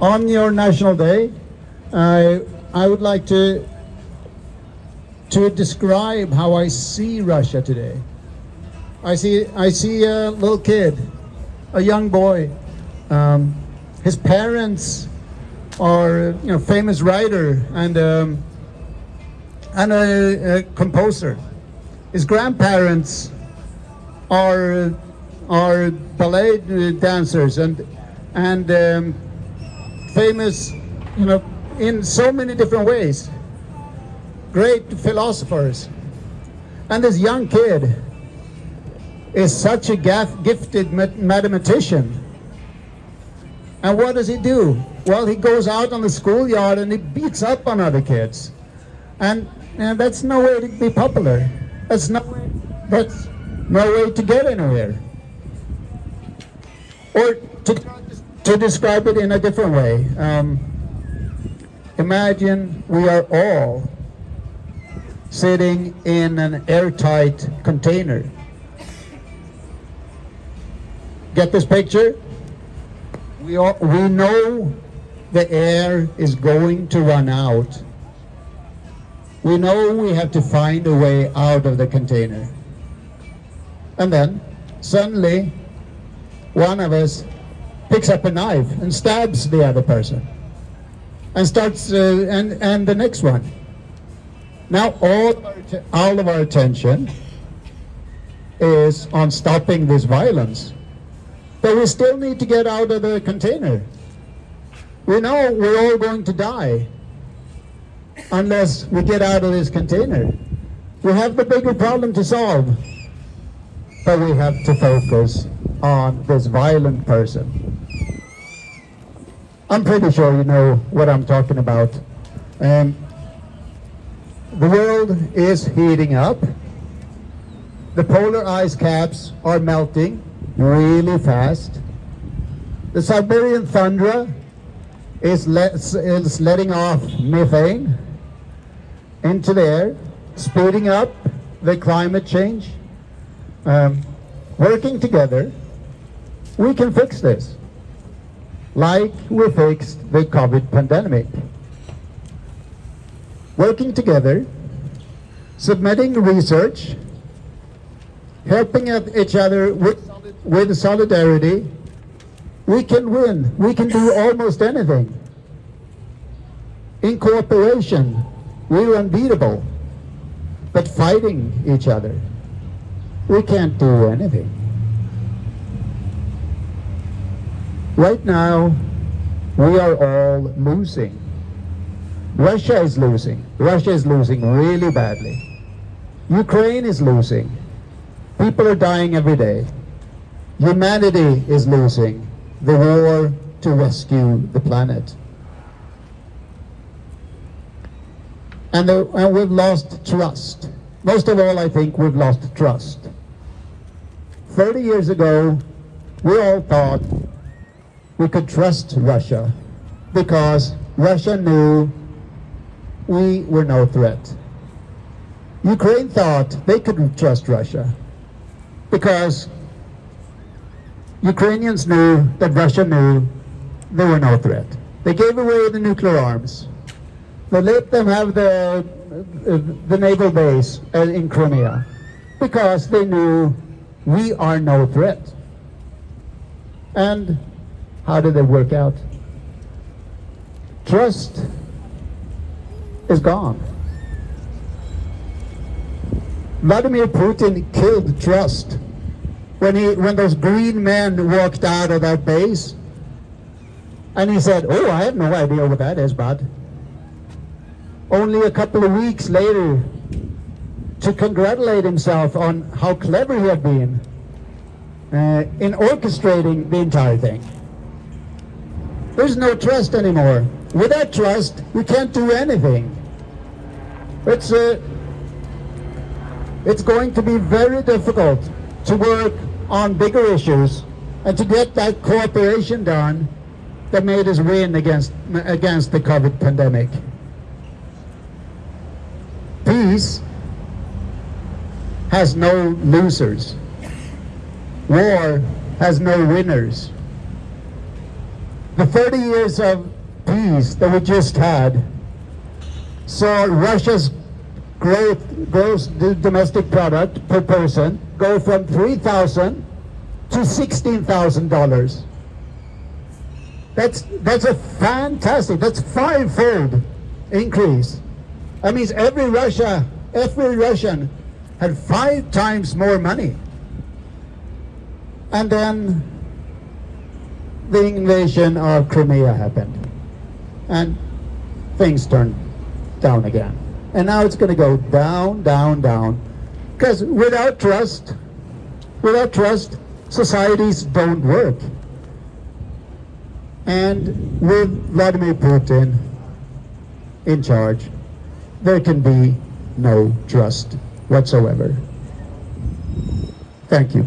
on your National Day, I I would like to to describe how I see Russia today. I see I see a little kid, a young boy. Um, his parents are you know famous writer and um, and a, a composer. His grandparents are are ballet dancers and and um, famous, you know, in so many different ways. Great philosophers, and this young kid is such a gifted mathematician. And what does he do? Well, he goes out on the schoolyard and he beats up on other kids. And, and that's no way to be popular. That's no that's no way to get anywhere. Or to, to describe it in a different way, um, imagine we are all sitting in an airtight container. Get this picture? We, all, we know the air is going to run out. We know we have to find a way out of the container. And then, suddenly, one of us picks up a knife and stabs the other person. And starts, uh, and, and the next one. Now all of, our, all of our attention is on stopping this violence. But we still need to get out of the container. We know we're all going to die unless we get out of this container. We have the bigger problem to solve, but we have to focus on this violent person. I'm pretty sure you know what I'm talking about. Um, the world is heating up. The polar ice caps are melting really fast. The Siberian tundra is, is letting off methane into the air, speeding up the climate change. Um, working together, we can fix this, like we fixed the COVID pandemic. Working together, submitting research, helping each other with, with solidarity, we can win. We can do almost anything. In cooperation, we're unbeatable. But fighting each other, we can't do anything. Right now, we are all losing. Russia is losing. Russia is losing really badly. Ukraine is losing. People are dying every day. Humanity is losing the war to rescue the planet. And, the, and we've lost trust. Most of all, I think we've lost trust. 30 years ago, we all thought we could trust Russia because Russia knew we were no threat. Ukraine thought they couldn't trust Russia because Ukrainians knew that Russia knew they were no threat. They gave away the nuclear arms. They let them have the, the naval base in Crimea because they knew we are no threat. And how did it work out? Trust is gone. Vladimir Putin killed trust when he when those green men walked out of that base and he said, oh, I have no idea what that is, bud. Only a couple of weeks later, to congratulate himself on how clever he had been uh, in orchestrating the entire thing. There's no trust anymore. Without trust, you can't do anything. It's, uh, it's going to be very difficult to work on bigger issues and to get that cooperation done that made us win against, against the COVID pandemic. Peace has no losers. War has no winners. The 30 years of peace that we just had saw Russia's growth, gross domestic product per person go from 3,000 to $16,000. That's, that's a fantastic, that's five-fold increase. That means every Russia, every Russian had five times more money. And then the invasion of Crimea happened. And things turned down again. And now it's going to go down, down, down. Because without trust, without trust, societies don't work. And with Vladimir Putin in charge, there can be no trust whatsoever. Thank you.